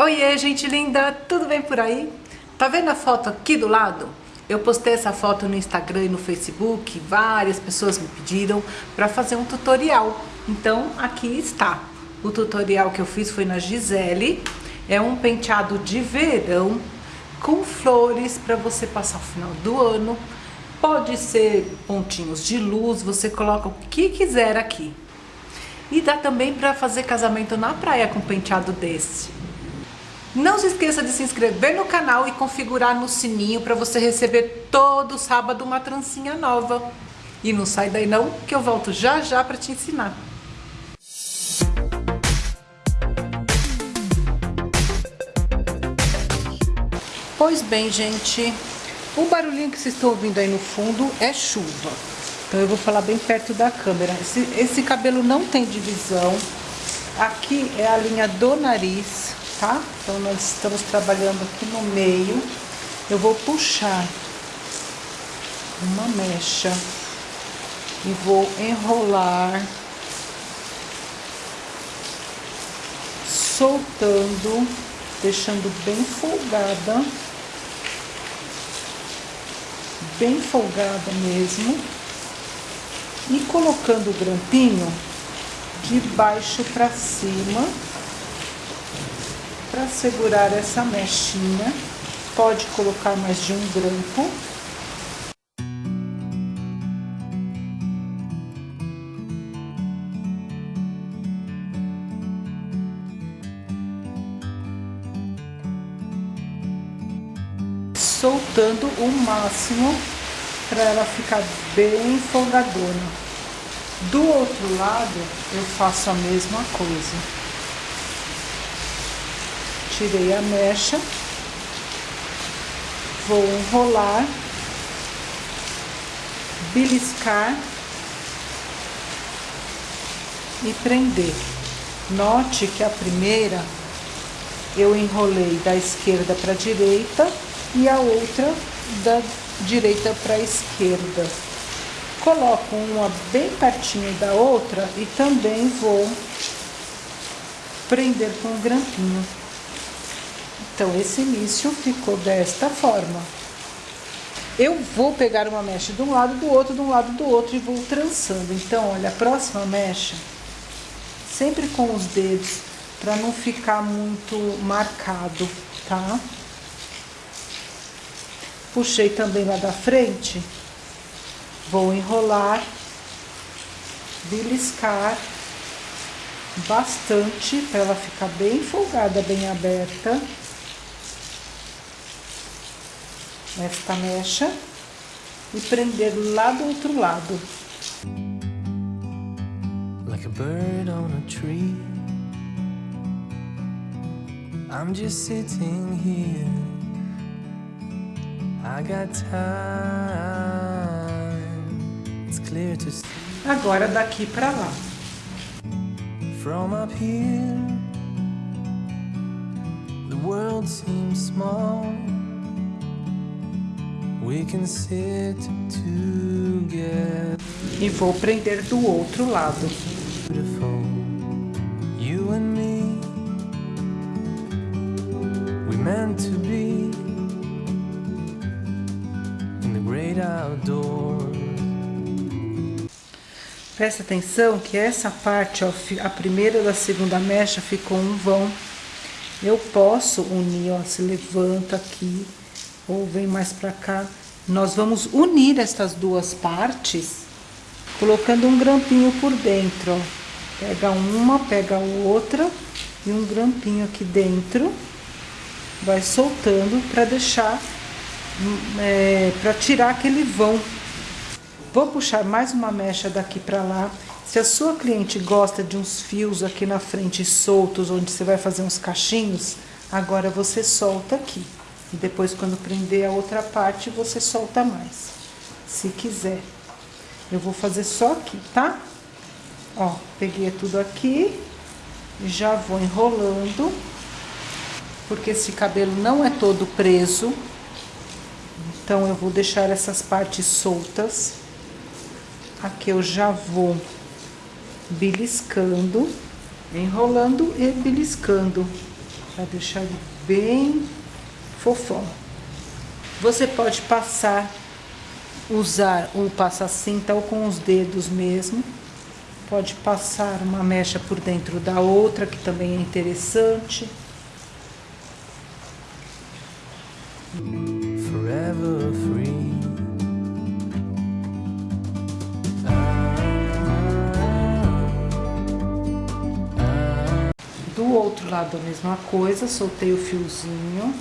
Oiê, gente linda, tudo bem por aí? Tá vendo a foto aqui do lado? Eu postei essa foto no Instagram e no Facebook, várias pessoas me pediram para fazer um tutorial. Então, aqui está. O tutorial que eu fiz foi na Gisele. É um penteado de verão com flores para você passar o final do ano. Pode ser pontinhos de luz, você coloca o que quiser aqui. E dá também para fazer casamento na praia com penteado desse. Não se esqueça de se inscrever no canal e configurar no sininho para você receber todo sábado uma trancinha nova. E não sai daí não, que eu volto já já para te ensinar. Pois bem, gente, o barulhinho que vocês estão ouvindo aí no fundo é chuva. Então eu vou falar bem perto da câmera. Esse, esse cabelo não tem divisão. Aqui é a linha do nariz, tá? Então nós estamos trabalhando aqui no meio. Eu vou puxar uma mecha e vou enrolar, soltando, deixando bem folgada, bem folgada mesmo, e colocando o grampinho de baixo para cima para segurar essa mechinha, pode colocar mais de um grampo. Soltando o máximo para ela ficar bem folgadona. Do outro lado, eu faço a mesma coisa tirei a mecha, vou enrolar, beliscar e prender. Note que a primeira eu enrolei da esquerda para a direita e a outra da direita para a esquerda. Coloco uma bem pertinho da outra e também vou prender com um grampinho. Então, esse início ficou desta forma. Eu vou pegar uma mecha de um lado, do outro, de um lado, do outro e vou trançando. Então, olha, a próxima mecha, sempre com os dedos, para não ficar muito marcado, tá? Puxei também lá da frente, vou enrolar, beliscar bastante para ela ficar bem folgada, bem aberta. Esta mecha e prender lá do outro lado. Like a bird on a tree. I'm just sitting here. I got time. It's clear to see. Agora daqui para lá. From up here The world seems small e vou prender do outro lado. You and me, we meant to be in the great outdoors. Presta atenção que essa parte, ó, a primeira da segunda mecha ficou um vão. Eu posso unir, ó, se levanta aqui ou vem mais para cá. Nós vamos unir estas duas partes colocando um grampinho por dentro, ó. Pega uma, pega outra e um grampinho aqui dentro. Vai soltando para deixar, é, para tirar aquele vão. Vou puxar mais uma mecha daqui para lá. Se a sua cliente gosta de uns fios aqui na frente soltos, onde você vai fazer uns cachinhos, agora você solta aqui. E depois, quando prender a outra parte, você solta mais, se quiser. Eu vou fazer só aqui, tá? Ó, peguei tudo aqui, já vou enrolando, porque esse cabelo não é todo preso. Então, eu vou deixar essas partes soltas. Aqui eu já vou beliscando, enrolando e beliscando. para deixar ele bem fofão. Você pode passar, usar o passa-cinta ou com os dedos mesmo. Pode passar uma mecha por dentro da outra, que também é interessante. Forever free. Do outro lado a mesma coisa, soltei o fiozinho.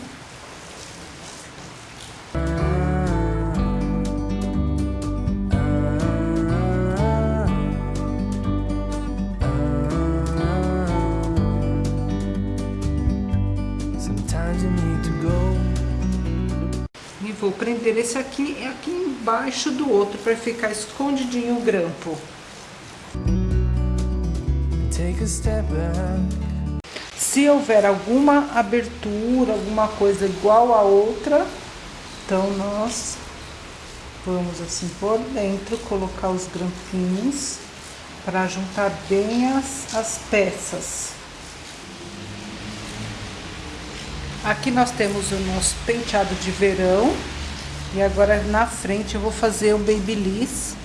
Vou prender esse aqui aqui embaixo do outro para ficar escondidinho o grampo. Se houver alguma abertura, alguma coisa igual a outra, então nós vamos assim por dentro colocar os grampinhos para juntar bem as, as peças. Aqui nós temos o nosso penteado de verão e agora na frente eu vou fazer o babyliss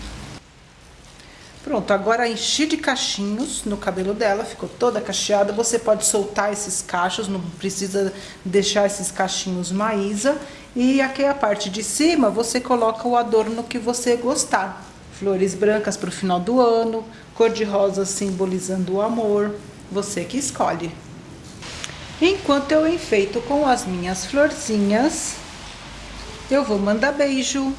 Pronto, agora enchi de cachinhos no cabelo dela, ficou toda cacheada. Você pode soltar esses cachos, não precisa deixar esses cachinhos maísa. E aqui a parte de cima, você coloca o adorno que você gostar. Flores brancas para o final do ano, cor de rosa simbolizando o amor, você que escolhe. Enquanto eu enfeito com as minhas florzinhas, eu vou mandar beijo.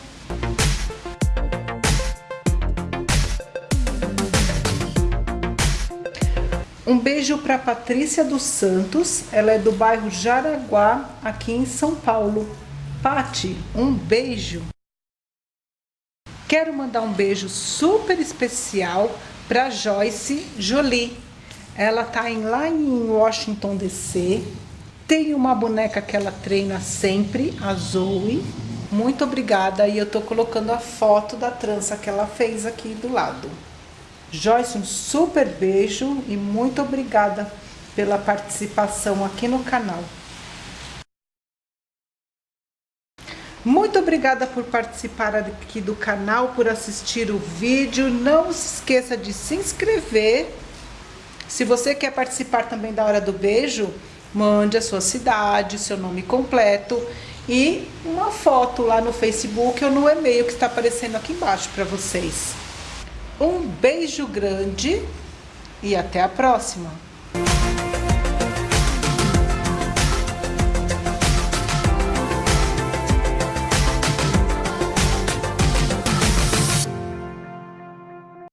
Um beijo para Patrícia dos Santos, ela é do bairro Jaraguá, aqui em São Paulo. Pati, um beijo. Quero mandar um beijo super especial para Joyce Jolie. Ela tá em, lá em Washington DC. Tem uma boneca que ela treina sempre, a Zoe. Muito obrigada e eu tô colocando a foto da trança que ela fez aqui do lado. Joyce, um super beijo e muito obrigada pela participação aqui no canal. Muito obrigada por participar aqui do canal, por assistir o vídeo. Não se esqueça de se inscrever. Se você quer participar também da Hora do Beijo, mande a sua cidade, seu nome completo e uma foto lá no Facebook ou no e-mail que está aparecendo aqui embaixo para vocês. Um beijo grande e até a próxima!